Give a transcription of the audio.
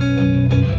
Música